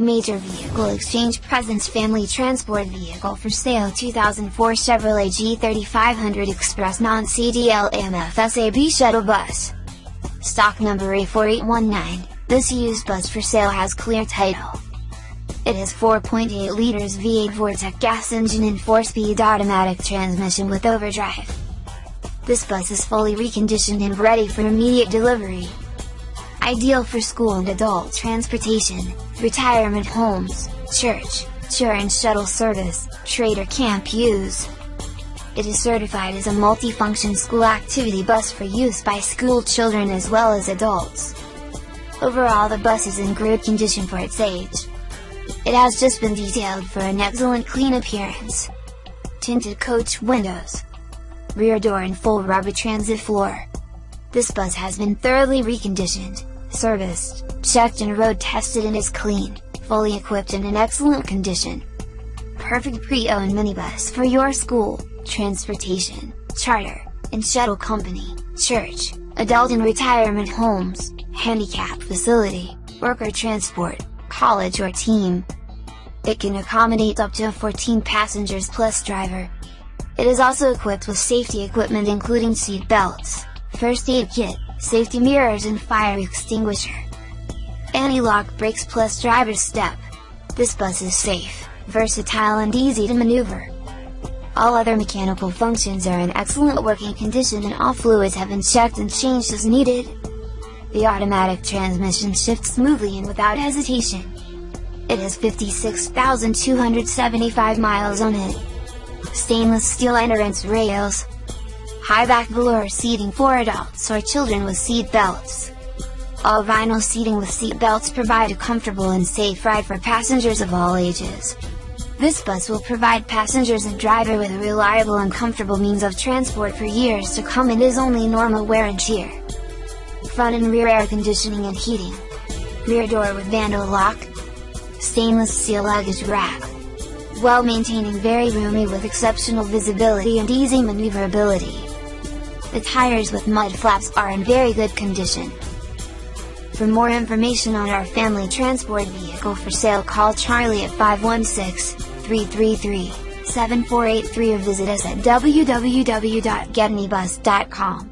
Major Vehicle Exchange Presents Family Transport Vehicle for Sale 2004 Chevrolet G3500 Express Non-CDL MFSAB Shuttle Bus. Stock number A4819, this used bus for sale has clear title. It has 4.8 liters V8 Vortec gas engine and 4-speed automatic transmission with overdrive. This bus is fully reconditioned and ready for immediate delivery. Ideal for school and adult transportation, retirement homes, church, tour and shuttle service, trader camp use. It is certified as a multifunction school activity bus for use by school children as well as adults. Overall the bus is in good condition for its age. It has just been detailed for an excellent clean appearance. Tinted coach windows. Rear door and full rubber transit floor. This bus has been thoroughly reconditioned serviced, checked and road tested and is clean, fully equipped and in excellent condition. Perfect pre-owned minibus for your school, transportation, charter, and shuttle company, church, adult and retirement homes, handicap facility, worker transport, college or team. It can accommodate up to 14 passengers plus driver. It is also equipped with safety equipment including seat belts, first aid kit, safety mirrors and fire extinguisher. Anti-lock brakes plus driver's step. This bus is safe, versatile and easy to maneuver. All other mechanical functions are in excellent working condition and all fluids have been checked and changed as needed. The automatic transmission shifts smoothly and without hesitation. It has 56,275 miles on it. Stainless steel entrance rails, high back velour seating for adults or children with seat belts. All vinyl seating with seat belts provide a comfortable and safe ride for passengers of all ages. This bus will provide passengers and driver with a reliable and comfortable means of transport for years to come and is only normal wear and tear. Front and rear air conditioning and heating. Rear door with vandal lock. Stainless steel luggage rack. Well maintaining very roomy with exceptional visibility and easy maneuverability. The tires with mud flaps are in very good condition. For more information on our family transport vehicle for sale call Charlie at 516-333-7483 or visit us at www.getmebus.com.